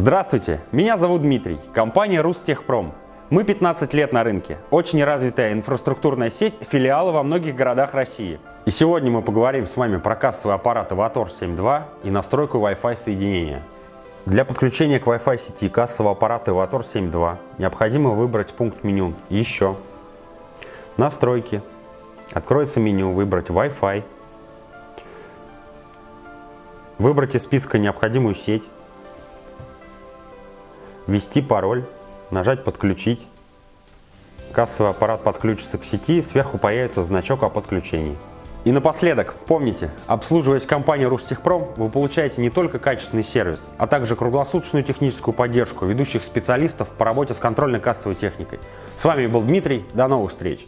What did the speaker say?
Здравствуйте, меня зовут Дмитрий, компания Рустехпром. Мы 15 лет на рынке, очень развитая инфраструктурная сеть, филиалы во многих городах России. И сегодня мы поговорим с вами про кассовый аппарат Avator 7.2 и настройку Wi-Fi соединения. Для подключения к Wi-Fi сети кассового аппарата Avator 7.2 необходимо выбрать пункт меню «Еще», «Настройки», откроется меню, выбрать Wi-Fi, выбрать из списка необходимую сеть, ввести пароль, нажать «Подключить». Кассовый аппарат подключится к сети, сверху появится значок о подключении. И напоследок, помните, обслуживаясь компанией Рустехпром, вы получаете не только качественный сервис, а также круглосуточную техническую поддержку ведущих специалистов по работе с контрольно-кассовой техникой. С вами был Дмитрий, до новых встреч!